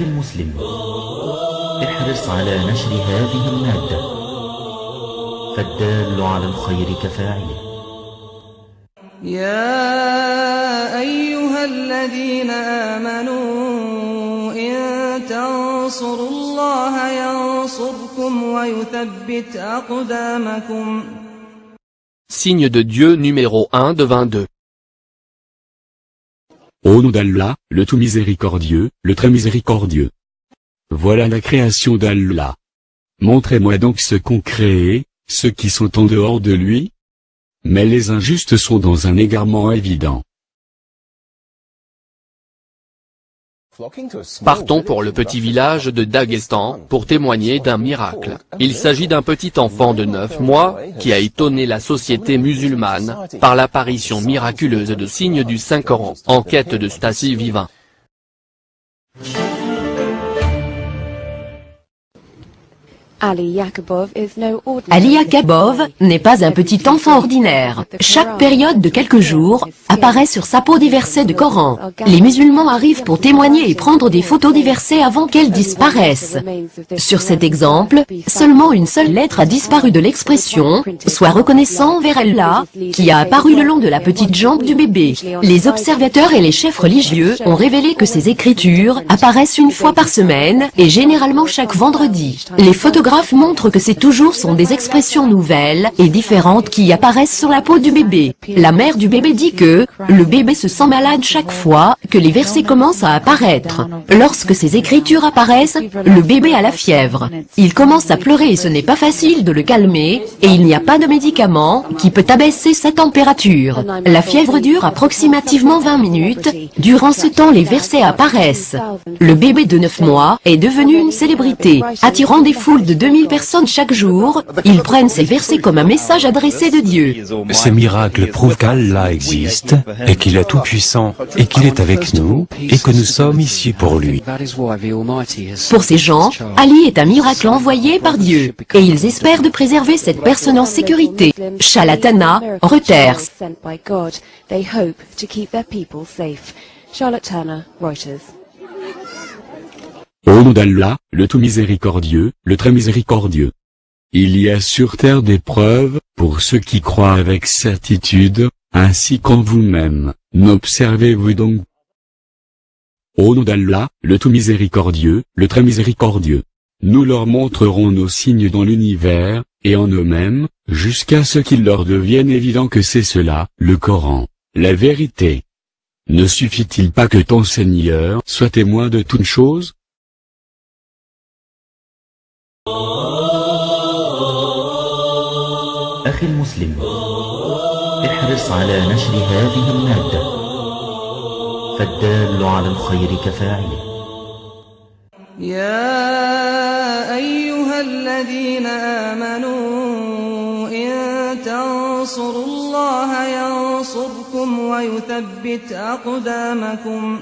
المسلم. احرص على نشر هذه المادة. فالدال على الخير كفاعله. يا أيها الذين آمنوا إن تنصروا الله ينصركم ويثبت أقدامكم. Signe de Dieu numéro 1 de 22. Au nom d'Allah, le tout miséricordieux, le très miséricordieux. Voilà la création d'Allah. Montrez-moi donc ce qu'ont créé, ceux qui sont en dehors de lui. Mais les injustes sont dans un égarement évident. Partons pour le petit village de Daghestan pour témoigner d'un miracle. Il s'agit d'un petit enfant de 9 mois qui a étonné la société musulmane par l'apparition miraculeuse de signes du Saint-Coran en quête de Stasie Vivant. Ali Yakubov n'est pas un petit enfant ordinaire. Chaque période de quelques jours apparaît sur sa peau des versets de Coran. Les musulmans arrivent pour témoigner et prendre des photos des versets avant qu'elles disparaissent. Sur cet exemple, seulement une seule lettre a disparu de l'expression « Sois reconnaissant envers Allah » qui a apparu le long de la petite jambe du bébé. Les observateurs et les chefs religieux ont révélé que ces écritures apparaissent une fois par semaine et généralement chaque vendredi. Les photographes montrent que c'est toujours sont des expressions nouvelles et différentes qui apparaissent sur la peau du bébé. La mère du bébé dit que le bébé se sent malade chaque fois que les versets commencent à apparaître. Lorsque ces écritures apparaissent, le bébé a la fièvre. Il commence à pleurer et ce n'est pas facile de le calmer et il n'y a pas de médicament qui peut abaisser sa température. La fièvre dure approximativement 20 minutes. Durant ce temps, les versets apparaissent. Le bébé de 9 mois est devenu une célébrité, attirant des foules de 2000 personnes chaque jour. Ils prennent ces versets comme un message adressé de Dieu. Ces miracles prouvent qu'Allah existe, et qu'il est tout-puissant, et qu'il est avec nous, et que nous sommes ici pour lui. Pour ces gens, Ali est un miracle envoyé par Dieu, et ils espèrent de préserver cette personne en sécurité. Shalatana, Reuters. sent by God. They hope to keep their people safe. Charlotte Turner, Reuters. Au nom d'Allah, le tout miséricordieux, le très miséricordieux. Il y a sur terre des preuves, pour ceux qui croient avec certitude, ainsi qu'en vous-même, n'observez-vous donc. Au nom d'Allah, le tout miséricordieux, le très miséricordieux. Nous leur montrerons nos signes dans l'univers, et en eux-mêmes, jusqu'à ce qu'il leur devienne évident que c'est cela, le Coran, la vérité. Ne suffit-il pas que ton Seigneur soit témoin de toutes choses أخي المسلم احرص على نشر هذه المادة. فالدال على الخير كفاعله. يا أيها الذين آمنوا إن تنصروا الله ينصركم ويثبت أقدامكم.